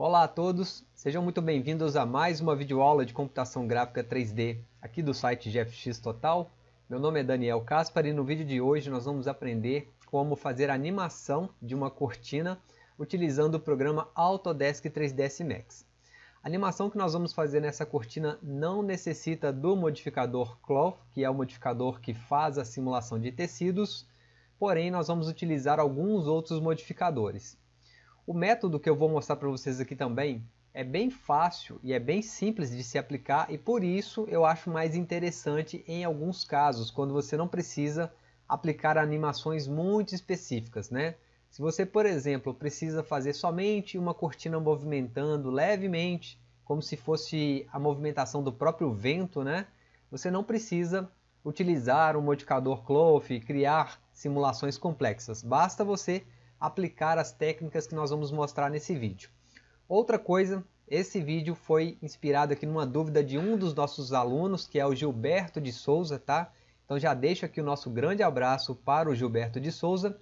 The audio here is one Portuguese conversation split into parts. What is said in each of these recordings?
Olá a todos, sejam muito bem-vindos a mais uma videoaula de computação gráfica 3D aqui do site GFX Total. Meu nome é Daniel Caspar e no vídeo de hoje nós vamos aprender como fazer animação de uma cortina utilizando o programa Autodesk 3ds Max. A animação que nós vamos fazer nessa cortina não necessita do modificador Cloth, que é o modificador que faz a simulação de tecidos, porém nós vamos utilizar alguns outros modificadores. O método que eu vou mostrar para vocês aqui também é bem fácil e é bem simples de se aplicar e por isso eu acho mais interessante em alguns casos, quando você não precisa aplicar animações muito específicas. Né? Se você, por exemplo, precisa fazer somente uma cortina movimentando levemente, como se fosse a movimentação do próprio vento, né? você não precisa utilizar um modificador Cloth criar simulações complexas. Basta você aplicar as técnicas que nós vamos mostrar nesse vídeo. Outra coisa, esse vídeo foi inspirado aqui numa dúvida de um dos nossos alunos, que é o Gilberto de Souza, tá? Então já deixo aqui o nosso grande abraço para o Gilberto de Souza.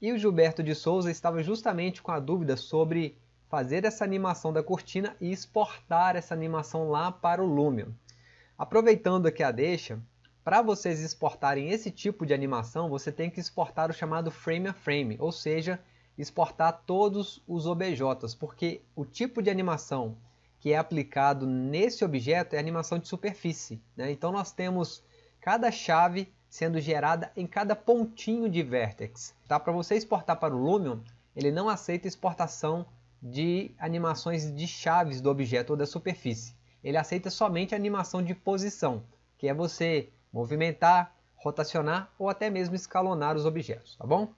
E o Gilberto de Souza estava justamente com a dúvida sobre fazer essa animação da cortina e exportar essa animação lá para o Lumion. Aproveitando aqui a deixa, para vocês exportarem esse tipo de animação, você tem que exportar o chamado frame a frame, ou seja, exportar todos os OBJs, porque o tipo de animação que é aplicado nesse objeto é animação de superfície. Né? Então nós temos cada chave sendo gerada em cada pontinho de vertex. Tá? Para você exportar para o Lumion, ele não aceita exportação de animações de chaves do objeto ou da superfície. Ele aceita somente a animação de posição, que é você movimentar, rotacionar ou até mesmo escalonar os objetos, tá bom?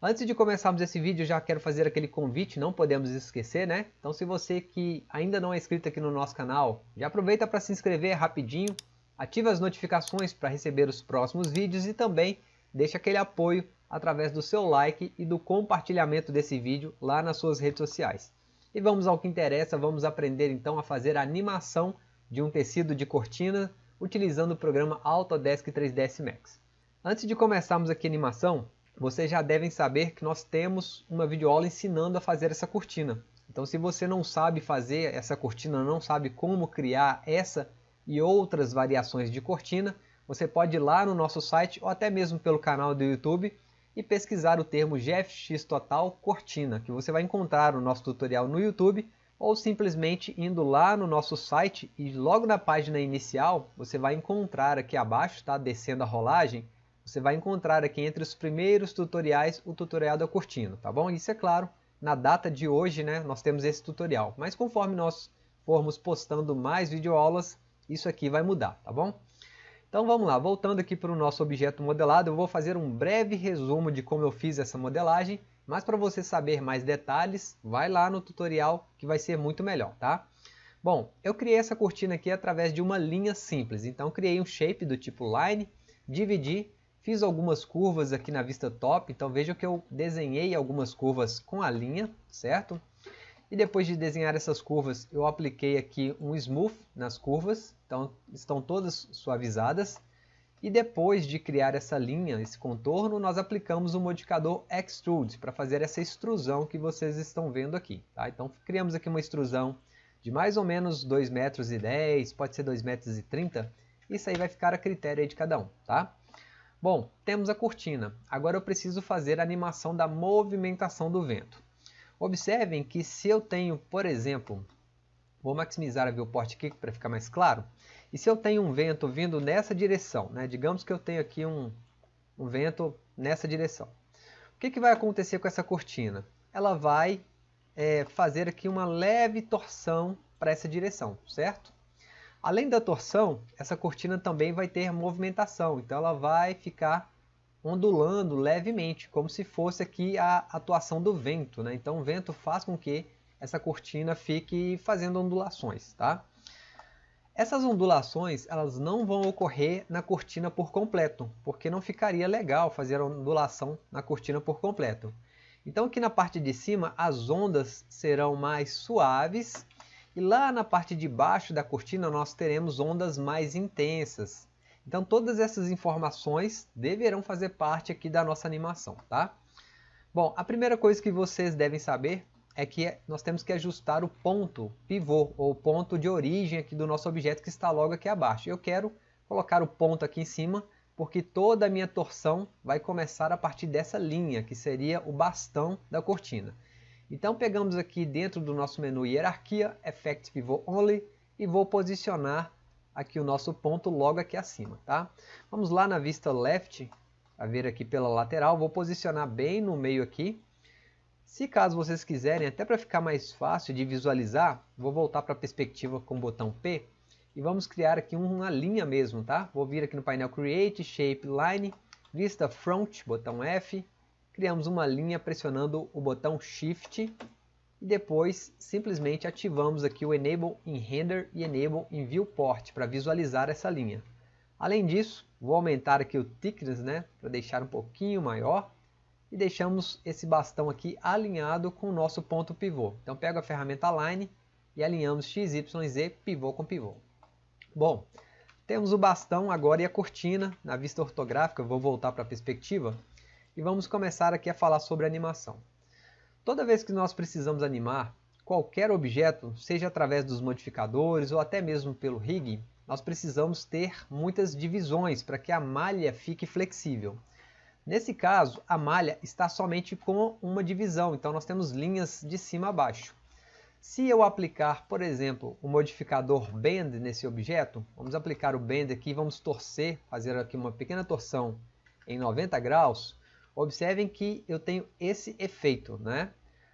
Antes de começarmos esse vídeo, já quero fazer aquele convite, não podemos esquecer, né? Então se você que ainda não é inscrito aqui no nosso canal, já aproveita para se inscrever rapidinho, ativa as notificações para receber os próximos vídeos e também deixa aquele apoio através do seu like e do compartilhamento desse vídeo lá nas suas redes sociais. E vamos ao que interessa, vamos aprender então a fazer a animação de um tecido de cortina utilizando o programa Autodesk 3ds Max. Antes de começarmos aqui a animação, vocês já devem saber que nós temos uma videoaula ensinando a fazer essa cortina. Então se você não sabe fazer essa cortina, não sabe como criar essa e outras variações de cortina, você pode ir lá no nosso site ou até mesmo pelo canal do YouTube e pesquisar o termo GFX Total Cortina, que você vai encontrar o nosso tutorial no YouTube ou simplesmente indo lá no nosso site e logo na página inicial você vai encontrar aqui abaixo, tá? descendo a rolagem, você vai encontrar aqui entre os primeiros tutoriais o tutorial da cortina, tá bom? Isso é claro, na data de hoje né, nós temos esse tutorial, mas conforme nós formos postando mais videoaulas, isso aqui vai mudar, tá bom? Então vamos lá, voltando aqui para o nosso objeto modelado, eu vou fazer um breve resumo de como eu fiz essa modelagem mas para você saber mais detalhes, vai lá no tutorial que vai ser muito melhor, tá? Bom, eu criei essa cortina aqui através de uma linha simples. Então criei um shape do tipo line, dividi, fiz algumas curvas aqui na vista top. Então veja que eu desenhei algumas curvas com a linha, certo? E depois de desenhar essas curvas, eu apliquei aqui um smooth nas curvas. Então estão todas suavizadas. E depois de criar essa linha, esse contorno, nós aplicamos o modificador Extrude para fazer essa extrusão que vocês estão vendo aqui. Tá? Então criamos aqui uma extrusão de mais ou menos 2,10 metros, e 10, pode ser 2,30 metros. E 30. Isso aí vai ficar a critério de cada um. Tá? Bom, temos a cortina. Agora eu preciso fazer a animação da movimentação do vento. Observem que se eu tenho, por exemplo, vou maximizar a viewport aqui para ficar mais claro. E se eu tenho um vento vindo nessa direção, né? digamos que eu tenho aqui um, um vento nessa direção. O que, que vai acontecer com essa cortina? Ela vai é, fazer aqui uma leve torção para essa direção, certo? Além da torção, essa cortina também vai ter movimentação, então ela vai ficar ondulando levemente, como se fosse aqui a atuação do vento. Né? Então o vento faz com que essa cortina fique fazendo ondulações. Tá? Essas ondulações elas não vão ocorrer na cortina por completo, porque não ficaria legal fazer a ondulação na cortina por completo. Então aqui na parte de cima as ondas serão mais suaves e lá na parte de baixo da cortina nós teremos ondas mais intensas. Então todas essas informações deverão fazer parte aqui da nossa animação, tá? Bom, a primeira coisa que vocês devem saber é que nós temos que ajustar o ponto pivô, ou ponto de origem aqui do nosso objeto que está logo aqui abaixo. Eu quero colocar o ponto aqui em cima, porque toda a minha torção vai começar a partir dessa linha, que seria o bastão da cortina. Então pegamos aqui dentro do nosso menu Hierarquia, Effect Pivot Only, e vou posicionar aqui o nosso ponto logo aqui acima. Tá? Vamos lá na vista Left, a ver aqui pela lateral, vou posicionar bem no meio aqui. Se caso vocês quiserem, até para ficar mais fácil de visualizar, vou voltar para a perspectiva com o botão P e vamos criar aqui uma linha mesmo, tá? Vou vir aqui no painel Create, Shape, Line, Vista Front, botão F, criamos uma linha pressionando o botão Shift e depois simplesmente ativamos aqui o Enable in Render e Enable in Viewport para visualizar essa linha. Além disso, vou aumentar aqui o thickness, né, para deixar um pouquinho maior e deixamos esse bastão aqui alinhado com o nosso ponto pivô. Então pego a ferramenta Align e alinhamos x, y, z, pivô com pivô. Bom, temos o bastão agora e a cortina na vista ortográfica, vou voltar para a perspectiva e vamos começar aqui a falar sobre animação. Toda vez que nós precisamos animar qualquer objeto, seja através dos modificadores ou até mesmo pelo rig, nós precisamos ter muitas divisões para que a malha fique flexível. Nesse caso, a malha está somente com uma divisão, então nós temos linhas de cima a baixo. Se eu aplicar, por exemplo, o modificador Bend nesse objeto, vamos aplicar o Bend aqui, vamos torcer, fazer aqui uma pequena torção em 90 graus, observem que eu tenho esse efeito, né?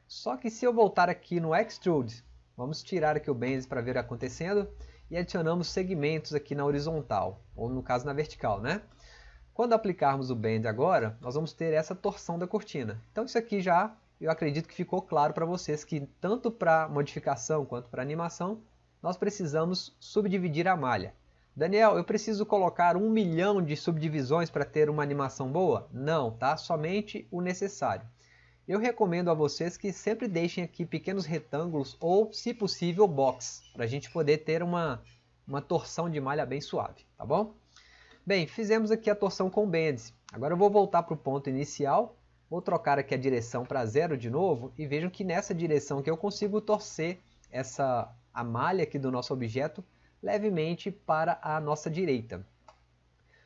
Só que se eu voltar aqui no Extrude, vamos tirar aqui o Bend para ver acontecendo, e adicionamos segmentos aqui na horizontal, ou no caso na vertical, né? Quando aplicarmos o Bend agora, nós vamos ter essa torção da cortina. Então isso aqui já, eu acredito que ficou claro para vocês que tanto para modificação quanto para animação, nós precisamos subdividir a malha. Daniel, eu preciso colocar um milhão de subdivisões para ter uma animação boa? Não, tá? Somente o necessário. Eu recomendo a vocês que sempre deixem aqui pequenos retângulos ou, se possível, box, para a gente poder ter uma, uma torção de malha bem suave, tá bom? Bem, fizemos aqui a torção com bends. Agora eu vou voltar para o ponto inicial, vou trocar aqui a direção para zero de novo e vejam que nessa direção que eu consigo torcer essa, a malha aqui do nosso objeto levemente para a nossa direita.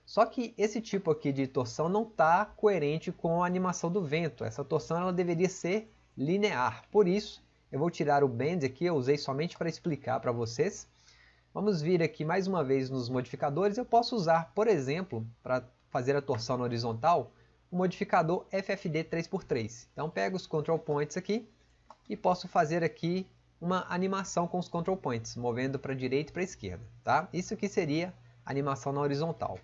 Só que esse tipo aqui de torção não está coerente com a animação do vento. Essa torção ela deveria ser linear. Por isso, eu vou tirar o bend aqui, eu usei somente para explicar para vocês. Vamos vir aqui mais uma vez nos modificadores. Eu posso usar, por exemplo, para fazer a torção na horizontal, o modificador FFD 3x3. Então pego os control points aqui e posso fazer aqui uma animação com os control points, movendo para a direita e para a esquerda. Tá? Isso que seria animação na horizontal.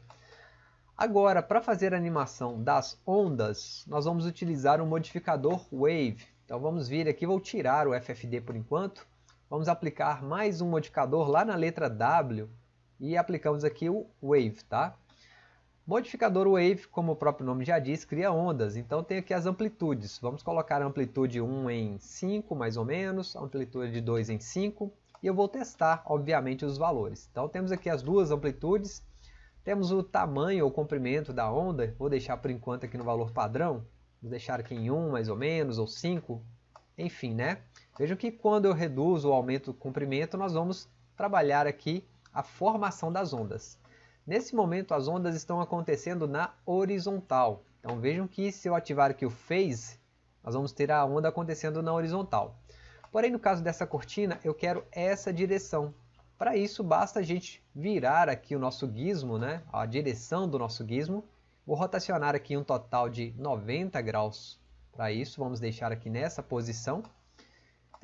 Agora, para fazer a animação das ondas, nós vamos utilizar o modificador Wave. Então vamos vir aqui, vou tirar o FFD por enquanto. Vamos aplicar mais um modificador lá na letra W e aplicamos aqui o Wave, tá? Modificador Wave, como o próprio nome já diz, cria ondas. Então tem aqui as amplitudes. Vamos colocar a amplitude 1 em 5, mais ou menos, a amplitude 2 em 5. E eu vou testar, obviamente, os valores. Então temos aqui as duas amplitudes temos o tamanho ou comprimento da onda, vou deixar por enquanto aqui no valor padrão, vou deixar aqui em 1 mais ou menos, ou 5, enfim, né? Vejam que quando eu reduzo ou aumento o comprimento, nós vamos trabalhar aqui a formação das ondas. Nesse momento as ondas estão acontecendo na horizontal. Então vejam que se eu ativar aqui o Phase, nós vamos ter a onda acontecendo na horizontal. Porém no caso dessa cortina, eu quero essa direção. Para isso, basta a gente virar aqui o nosso gizmo, né? a direção do nosso gizmo. Vou rotacionar aqui um total de 90 graus. Para isso, vamos deixar aqui nessa posição.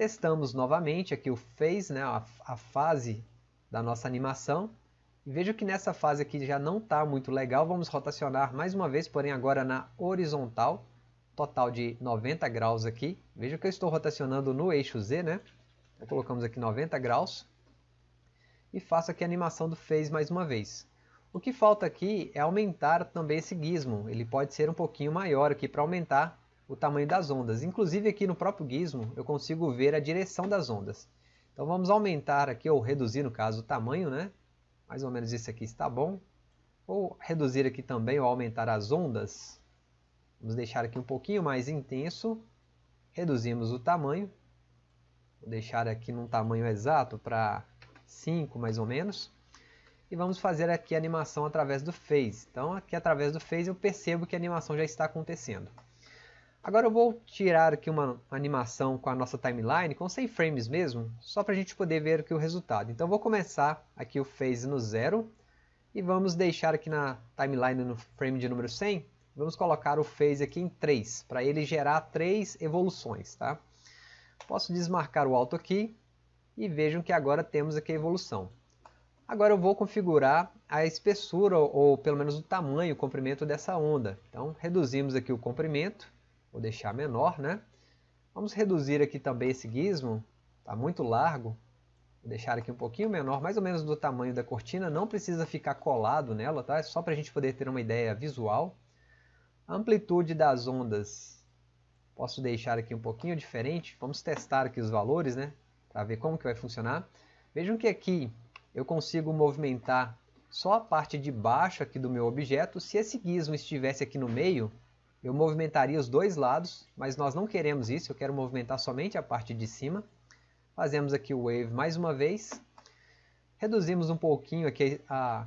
Testamos novamente aqui o phase, né? a, a fase da nossa animação. E vejo que nessa fase aqui já não está muito legal. Vamos rotacionar mais uma vez, porém agora na horizontal. Total de 90 graus aqui. Veja que eu estou rotacionando no eixo Z, né? Então, colocamos aqui 90 graus e faço aqui a animação do Phase mais uma vez. O que falta aqui é aumentar também esse gizmo, ele pode ser um pouquinho maior aqui para aumentar o tamanho das ondas. Inclusive aqui no próprio gizmo eu consigo ver a direção das ondas. Então vamos aumentar aqui, ou reduzir no caso o tamanho, né? Mais ou menos isso aqui está bom. Ou reduzir aqui também, ou aumentar as ondas. Vamos deixar aqui um pouquinho mais intenso. Reduzimos o tamanho. Vou deixar aqui num tamanho exato para 5 mais ou menos. E vamos fazer aqui a animação através do Phase. Então aqui através do Phase eu percebo que a animação já está acontecendo. Agora eu vou tirar aqui uma animação com a nossa timeline, com 100 frames mesmo, só para a gente poder ver aqui o resultado. Então vou começar aqui o Phase no zero e vamos deixar aqui na timeline no frame de número 100, vamos colocar o Phase aqui em 3, para ele gerar 3 evoluções. Tá? Posso desmarcar o Auto aqui e vejam que agora temos aqui a evolução. Agora eu vou configurar a espessura, ou pelo menos o tamanho, o comprimento dessa onda. Então reduzimos aqui o comprimento Vou deixar menor, né? Vamos reduzir aqui também esse gizmo, está muito largo. Vou deixar aqui um pouquinho menor, mais ou menos do tamanho da cortina, não precisa ficar colado nela, tá? É só para a gente poder ter uma ideia visual. A amplitude das ondas, posso deixar aqui um pouquinho diferente. Vamos testar aqui os valores, né? Para ver como que vai funcionar. Vejam que aqui eu consigo movimentar só a parte de baixo aqui do meu objeto. Se esse gizmo estivesse aqui no meio, eu movimentaria os dois lados, mas nós não queremos isso, eu quero movimentar somente a parte de cima. Fazemos aqui o Wave mais uma vez. Reduzimos um pouquinho aqui a,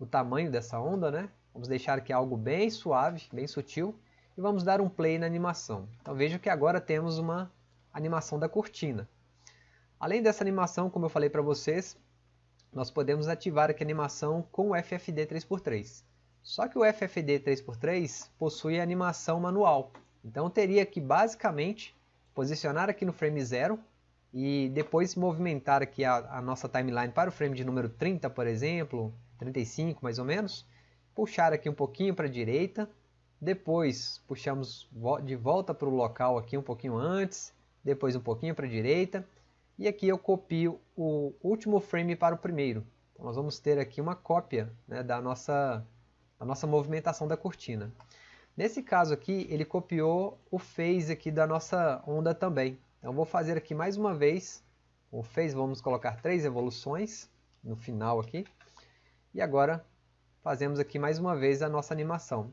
o tamanho dessa onda, né? Vamos deixar aqui algo bem suave, bem sutil. E vamos dar um play na animação. Então veja que agora temos uma animação da cortina. Além dessa animação, como eu falei para vocês, nós podemos ativar aqui a animação com o FFD 3x3. Só que o FFD 3x3 possui animação manual. Então teria que basicamente posicionar aqui no frame 0 e depois movimentar aqui a, a, nossa timeline para o frame de número 30, por exemplo, 35 mais ou menos, puxar aqui um pouquinho para a direita, depois puxamos de volta para o local aqui um pouquinho antes, depois um pouquinho para a direita, e aqui eu copio o último frame para o primeiro. Então nós vamos ter aqui uma cópia né, da nossa a nossa movimentação da cortina. Nesse caso aqui, ele copiou o phase aqui da nossa onda também. Então vou fazer aqui mais uma vez o phase, vamos colocar três evoluções no final aqui. E agora fazemos aqui mais uma vez a nossa animação.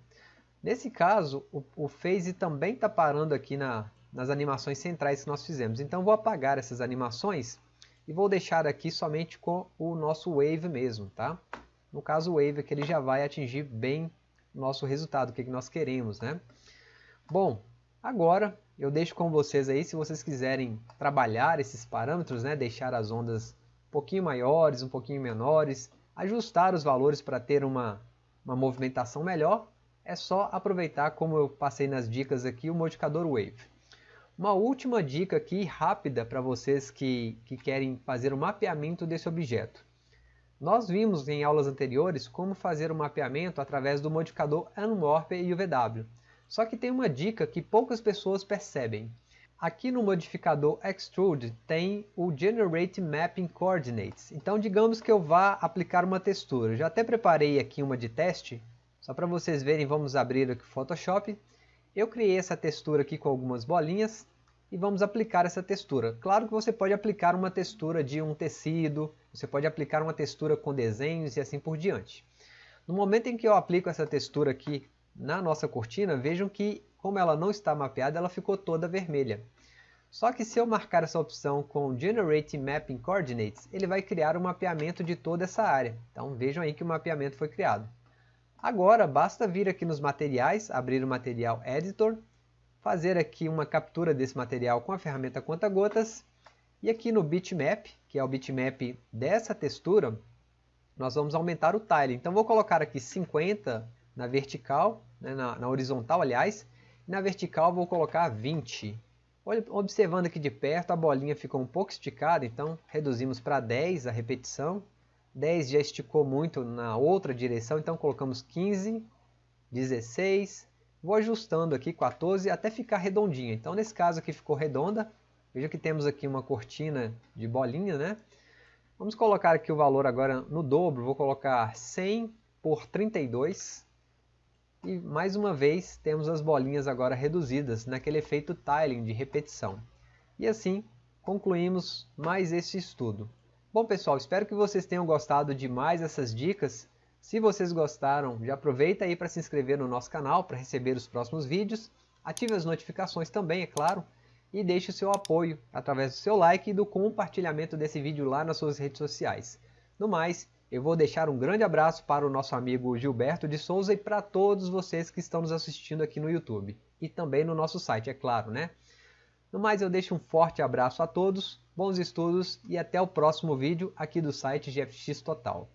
Nesse caso, o, o phase também está parando aqui na, nas animações centrais que nós fizemos. Então vou apagar essas animações e vou deixar aqui somente com o nosso wave mesmo, tá? No caso o Wave que ele já vai atingir bem nosso resultado, o que nós queremos. Né? Bom, agora eu deixo com vocês aí, se vocês quiserem trabalhar esses parâmetros, né, deixar as ondas um pouquinho maiores, um pouquinho menores, ajustar os valores para ter uma, uma movimentação melhor, é só aproveitar, como eu passei nas dicas aqui, o modificador Wave. Uma última dica aqui, rápida, para vocês que, que querem fazer o mapeamento desse objeto. Nós vimos em aulas anteriores como fazer o mapeamento através do modificador Unwarp e UVW. Só que tem uma dica que poucas pessoas percebem. Aqui no modificador Extrude tem o Generate Mapping Coordinates. Então digamos que eu vá aplicar uma textura. Já até preparei aqui uma de teste. Só para vocês verem, vamos abrir aqui o Photoshop. Eu criei essa textura aqui com algumas bolinhas e vamos aplicar essa textura. Claro que você pode aplicar uma textura de um tecido, você pode aplicar uma textura com desenhos e assim por diante. No momento em que eu aplico essa textura aqui na nossa cortina, vejam que como ela não está mapeada, ela ficou toda vermelha. Só que se eu marcar essa opção com Generate Mapping Coordinates, ele vai criar um mapeamento de toda essa área. Então vejam aí que o mapeamento foi criado. Agora basta vir aqui nos materiais, abrir o Material Editor fazer aqui uma captura desse material com a ferramenta conta-gotas e aqui no bitmap, que é o bitmap dessa textura, nós vamos aumentar o tile. Então vou colocar aqui 50 na vertical, né, na, na, horizontal aliás, e na vertical vou colocar 20. Observando aqui de perto, a bolinha ficou um pouco esticada, então reduzimos para 10 a repetição. 10 já esticou muito na outra direção, então colocamos 15, 16, Vou ajustando aqui 14 até ficar redondinha. Então nesse caso aqui ficou redonda. Veja que temos aqui uma cortina de bolinha, né? Vamos colocar aqui o valor agora no dobro. Vou colocar 100 por 32. E mais uma vez temos as bolinhas agora reduzidas naquele efeito tiling de repetição. E assim concluímos mais esse estudo. Bom pessoal, espero que vocês tenham gostado de mais essas dicas. Se vocês gostaram, já aproveita aí para se inscrever no nosso canal para receber os próximos vídeos. Ative as notificações também, é claro. e deixe o seu apoio através do seu like e do compartilhamento desse vídeo lá nas suas redes sociais. No mais, eu vou deixar um grande abraço para o nosso amigo Gilberto de Souza e para todos vocês que estão nos assistindo aqui no YouTube e também no nosso site, é claro, né? No mais, eu deixo um forte abraço a todos, bons estudos e até o próximo vídeo aqui do site GFX Total.